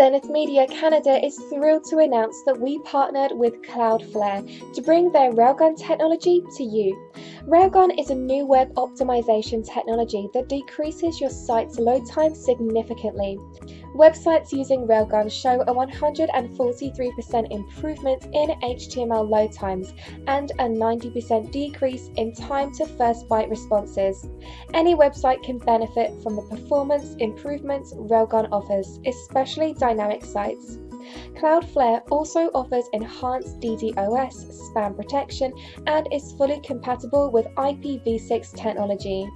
Zenith Media Canada is thrilled to announce that we partnered with Cloudflare to bring their Railgun technology to you. Railgun is a new web optimization technology that decreases your site's load time significantly. Websites using Railgun show a 143% improvement in HTML load times and a 90% decrease in time to first byte responses. Any website can benefit from the performance improvements Railgun offers, especially dynamic sites. Cloudflare also offers enhanced DDoS spam protection and is fully compatible with IPv6 technology.